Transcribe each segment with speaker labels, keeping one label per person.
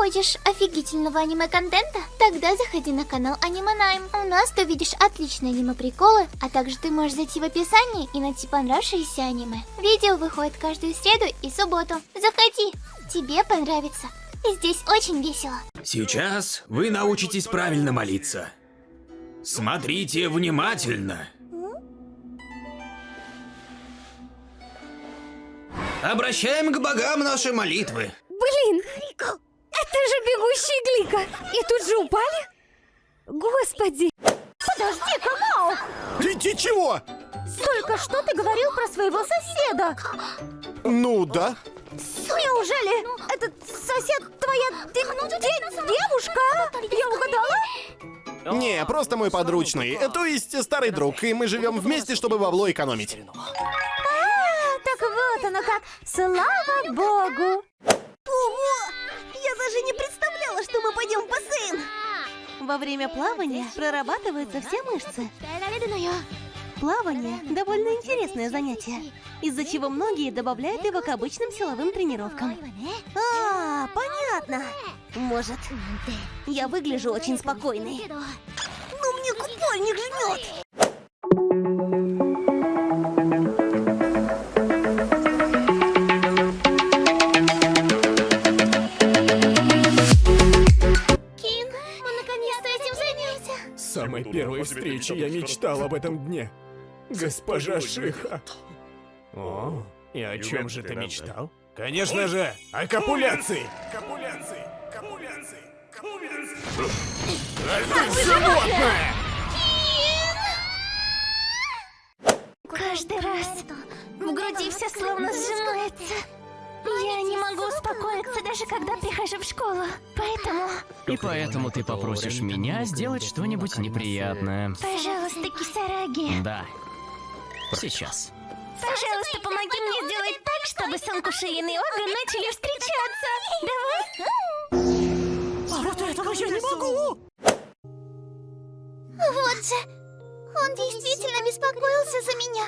Speaker 1: Хочешь офигительного аниме-контента? Тогда заходи на канал Аниманайм. У нас ты увидишь отличные аниме-приколы, а также ты можешь зайти в описание и найти понравившееся аниме. Видео выходит каждую среду и субботу. Заходи, тебе понравится. Здесь очень весело.
Speaker 2: Сейчас вы научитесь правильно молиться. Смотрите внимательно. Обращаем к богам наши молитвы.
Speaker 3: Блин, это же бегущий Глика. И тут же упали? Господи. Подожди-ка, Мао.
Speaker 4: Ты, ты чего?
Speaker 3: Только что ты говорил про своего соседа.
Speaker 4: Ну да.
Speaker 3: Неужели этот сосед твоя де- де- девушка? Я угадала?
Speaker 4: Не, просто мой подручный. То есть старый друг, и мы живем вместе, чтобы бабло экономить.
Speaker 3: А, так вот оно как. Слава богу.
Speaker 5: Ого! Даже не представляла, что мы пойдем в бассейн! Во время плавания прорабатываются все мышцы. Плавание – довольно интересное занятие, из-за чего многие добавляют его к обычным силовым тренировкам. А, понятно. Может, я выгляжу очень спокойной. Но мне купальник жмет.
Speaker 6: Самой первой встречи я мечтал об этом дне. Госпожа Шиха. О, и о чем же ты мечтал? Конечно же, о копуляции! Копуляции! Копуляции! Копуляции! А ты животное!
Speaker 1: Каждый раз в груди все словно сжимается. Я не могу успокоиться, даже когда прихожу в школу. Поэтому,
Speaker 7: И поэтому ты попросишь меня сделать что-нибудь неприятное.
Speaker 1: пожалуйста, Кисараги,
Speaker 7: Да. Сейчас.
Speaker 1: пожалуйста, помоги мне сделать так, чтобы Санкушиин и Ога начали встречаться. Давай.
Speaker 3: Вот этого я не могу.
Speaker 1: Вот же, он действительно беспокоился за меня.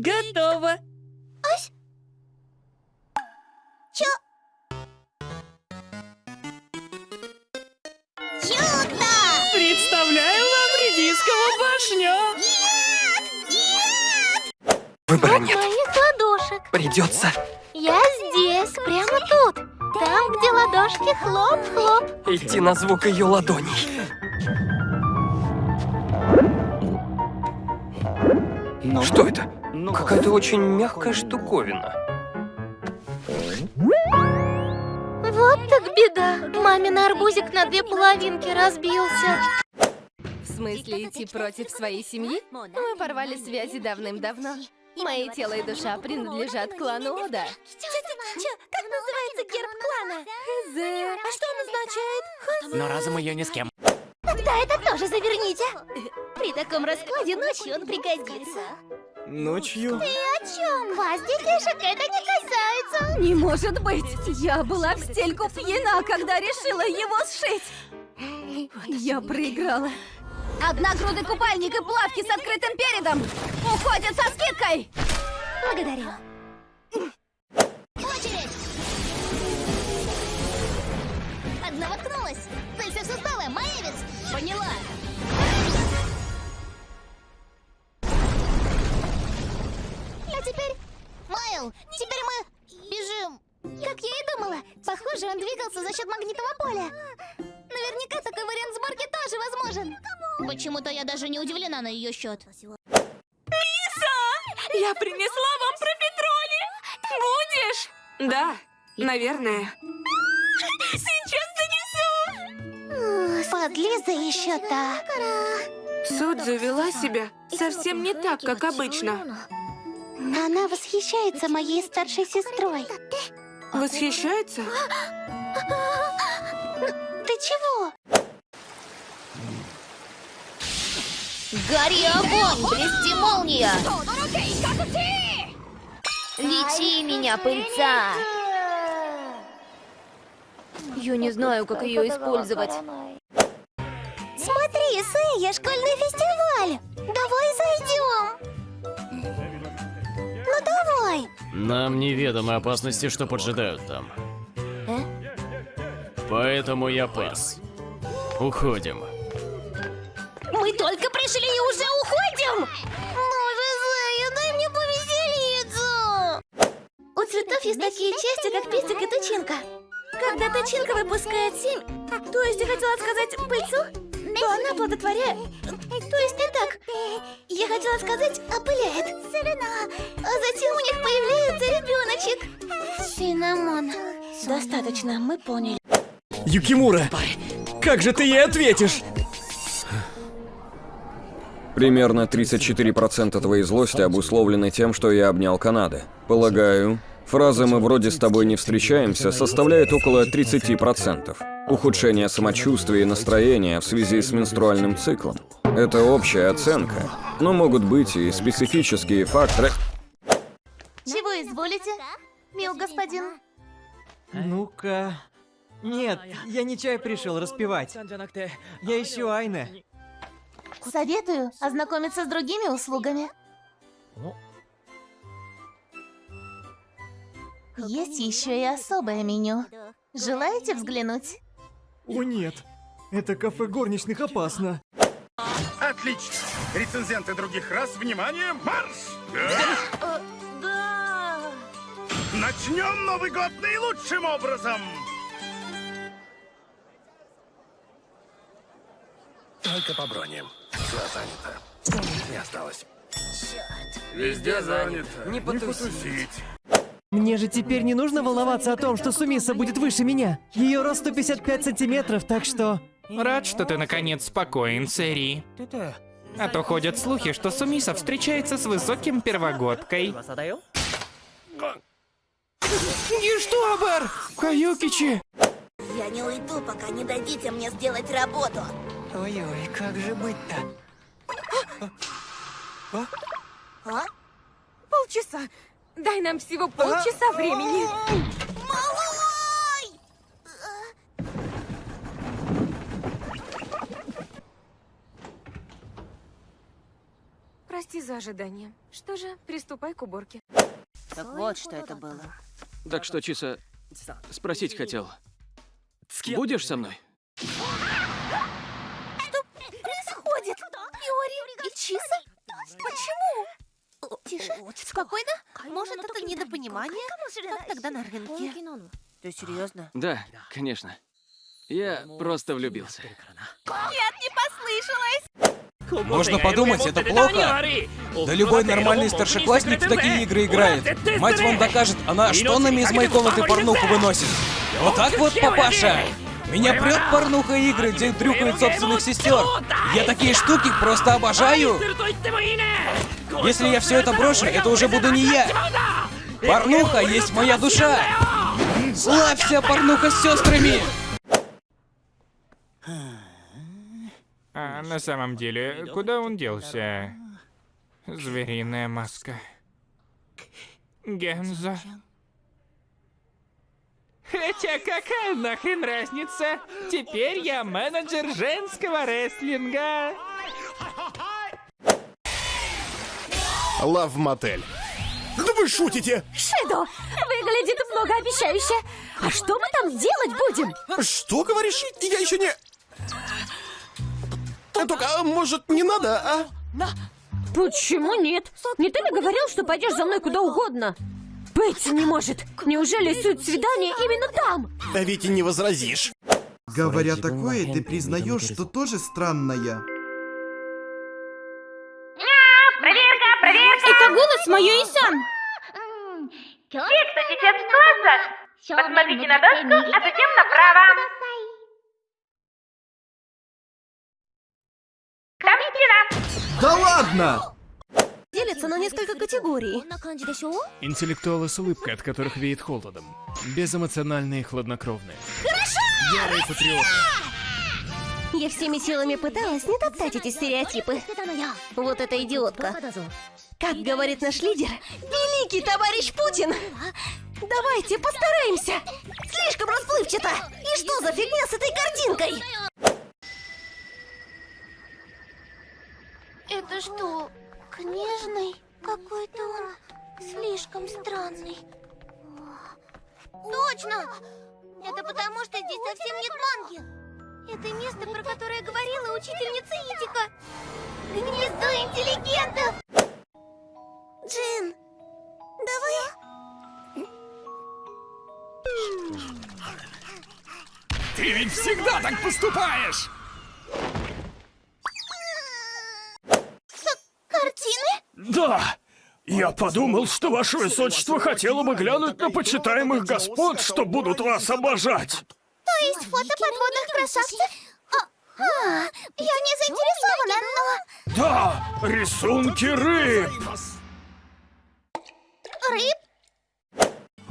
Speaker 5: Готово.
Speaker 1: Чё? Чудо!
Speaker 5: Представляю вам редисковую башню.
Speaker 8: Выбора
Speaker 1: От
Speaker 8: нет.
Speaker 1: моих ладошек.
Speaker 8: Придется
Speaker 1: Я здесь, прямо тут. Там, где ладошки хлоп-хлоп.
Speaker 8: идти на звук ее ладоней. Что это? Какая-то очень мягкая штуковина.
Speaker 1: Вот так беда. Мамин арбузик на две половинки разбился.
Speaker 9: В смысле идти против своей семьи? Мы порвали связи давным-давно. Мои тело и душа принадлежат клану Ода.
Speaker 1: Как называется герб клана?
Speaker 9: А что он означает?
Speaker 7: Но разум ее ни с кем.
Speaker 1: Тогда это тоже заверните. При таком раскладе ночью он пригодится.
Speaker 6: Ночью?
Speaker 1: Ты о чем? Вас, детишек, это не касается.
Speaker 3: Не может быть. Я была в стельку пьяна, когда решила его сшить. Я проиграла. Одногрудый купальник и плавки с открытым передом уходят со скидкой.
Speaker 1: Благодарю. Очередь! Одна воткнулась. Целься в суставы, Маевец! Поняла. Двигался за счет магнитного поля. Наверняка такой вариант сборки тоже возможен. Почему-то я даже не удивлена на ее счет.
Speaker 10: Я принесла вам профитроли! Будешь? Да, наверное. Сейчас занесу!
Speaker 1: Подлиза еще та.
Speaker 10: Судзу вела себя совсем не так, как обычно.
Speaker 1: Она восхищается моей старшей сестрой.
Speaker 10: Восхищается?
Speaker 1: Гори огонь, блести молния! Лечи меня, пыльца!
Speaker 9: Я не знаю, как ее использовать.
Speaker 1: Смотри, Сэя, школьный фестиваль! Давай зайдем! Ну давай!
Speaker 7: Нам неведомы опасности, что поджидают там. Поэтому я пас. Уходим.
Speaker 1: Ну же, Зая, дай мне повеселиться!
Speaker 5: У цветов есть такие части, как пестик и тычинка. Когда тычинка выпускает семь, то есть я хотела сказать пыльцу, то она плодотворяет. То есть не так. Я хотела сказать опыляет. А затем у них появляется ребеночек.
Speaker 1: Синамон.
Speaker 5: Достаточно, мы поняли.
Speaker 6: Юкимура, как же ты ей ответишь?
Speaker 8: Примерно 34% твоей злости обусловлены тем, что я обнял Канады. Полагаю, фраза «мы вроде с тобой не встречаемся» составляет около 30%. Ухудшение самочувствия и настроения в связи с менструальным циклом. Это общая оценка, но могут быть и специфические факторы.
Speaker 5: Чего изволите, мил господин?
Speaker 11: Ну-ка... Нет, я не чай пришел распевать. Я ищу Айне.
Speaker 5: Советую ознакомиться с другими услугами. Есть еще и особое меню. Желаете взглянуть?
Speaker 6: О нет, это кафе горничных опасно.
Speaker 12: Отлично! Рецензенты других рас, внимание, марш!
Speaker 5: Да.
Speaker 12: Начнем Новый год наилучшим образом! Только по броне. Все занято. Не осталось. Везде занято.
Speaker 11: Не потусить.
Speaker 13: Мне же теперь не нужно волноваться о том, что Сумиса будет выше меня. Ее рост 155 сантиметров, так что...
Speaker 14: Рад, что ты наконец спокоен, Сэри. А то ходят слухи, что Сумиса встречается с высоким первогодкой. Гештобер! Каюкичи!
Speaker 5: Я не уйду, пока не дадите мне сделать работу.
Speaker 11: Ой-ой, как же быть-то?
Speaker 5: А?
Speaker 9: Полчаса. Дай нам всего полчаса времени.
Speaker 5: Малой!
Speaker 9: Прости за ожидание. Что же, приступай к уборке.
Speaker 5: Так вот, что это было.
Speaker 15: Так что, Чиса, спросить хотел. Будешь со мной?
Speaker 5: Что происходит? Иори и Чиса? Почему? Тише, спокойно. Может, это недопонимание? Как тогда на рынке? Ты серьезно?
Speaker 15: Да, конечно. Я просто влюбился.
Speaker 5: Нет, не послышалось.
Speaker 16: Можно подумать, это плохо. Да любой нормальный старшеклассник в такие игры играет. Мать вам докажет, она что нами из моей комнаты порнуху выносит. Вот так вот, папаша. Меня прет порнуха игры, где дрюкают собственных сестер. Я такие штуки просто обожаю. Если я все это брошу, это уже буду не я. Порнуха есть моя душа. Славься, порнуха с сестрами.
Speaker 14: А на самом деле, куда он делся? Звериная маска. Гензо. Хотя какая нахрен разница? Теперь я менеджер женского рестлинга.
Speaker 4: Лав мотель. Да вы шутите!
Speaker 3: Шидо, выглядит многообещающе. А что мы там делать будем?
Speaker 4: Что говоришь? Я еще не... Только, а, может, не надо, а?
Speaker 3: Почему нет? Не ты ли говорил, что пойдешь за мной куда угодно? Быть не может. Неужели суть свидания именно там?
Speaker 4: Да ведь и не возразишь.
Speaker 17: Говоря такое, ты признаешь, что тоже странная.
Speaker 3: Голос моей Исан.
Speaker 18: Те, кто сейчас в классах, посмотрите на доску, а затем направо. Там стена.
Speaker 17: Да ладно!
Speaker 5: Делится на несколько категорий.
Speaker 6: Интеллектуалы с улыбкой, от которых веет холодом. Безэмоциональные и хладнокровные.
Speaker 5: Хорошо!
Speaker 6: Ярые патриоты.
Speaker 5: Я всеми силами пыталась не топтать эти стереотипы. Вот эта идиотка. Как говорит наш лидер, великий товарищ Путин! Давайте постараемся! Слишком расплывчато! И что за фигня с этой картинкой?
Speaker 1: Это что, книжный? Какой-то он
Speaker 19: слишком странный. Точно! Это потому, что здесь совсем нет манги. Это место, про которое говорила учительница Идика. Гнездо интеллигентов!
Speaker 16: Ты ведь всегда так поступаешь!
Speaker 19: Картины?
Speaker 16: Да! Я подумал, что ваше высочество хотело бы глянуть на почитаемых господ, что будут вас обожать.
Speaker 19: То есть фото подводных красавцев? А, а, я не заинтересована, но...
Speaker 16: Да, рисунки рыб.
Speaker 19: Рыб?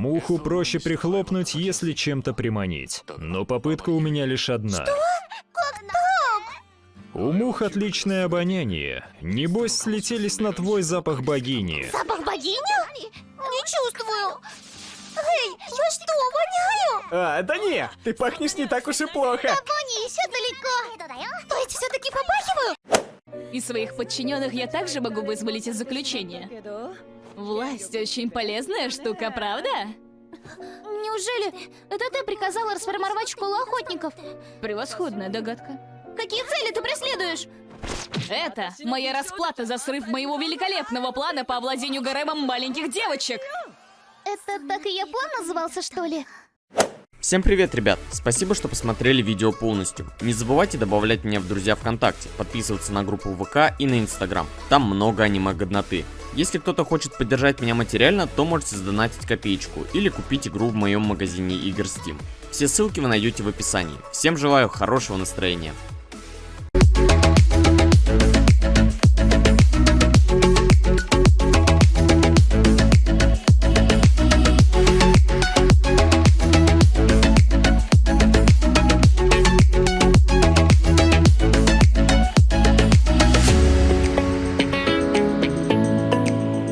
Speaker 20: Муху проще прихлопнуть, если чем-то приманить. Но попытка у меня лишь одна.
Speaker 19: Как так?
Speaker 20: У мух отличное обоняние. Небось, слетелись на твой запах богини.
Speaker 19: Запах богини? Не чувствую. Эй, я что, воняю?
Speaker 16: А, да не, ты пахнешь не так уж и плохо.
Speaker 19: Вони еще далеко. То есть все-таки попахиваю?
Speaker 21: Из своих подчиненных я также могу вызволить из заключения. Власть очень полезная штука, правда?
Speaker 19: Неужели это ты приказала расформировать школу охотников?
Speaker 21: Превосходная догадка.
Speaker 19: Какие цели ты преследуешь?
Speaker 21: Это моя расплата за срыв моего великолепного плана по овладению гаремом маленьких девочек.
Speaker 19: Это так и я план назывался, что ли?
Speaker 22: Всем привет, ребят! Спасибо, что посмотрели видео полностью. Не забывайте добавлять меня в друзья ВКонтакте, подписываться на группу ВК и на Инстаграм. Там много аниме-годноты. Если кто-то хочет поддержать меня материально, то можете сдонатить копеечку или купить игру в моем магазине игр Steam. Все ссылки вы найдете в описании. Всем желаю хорошего настроения.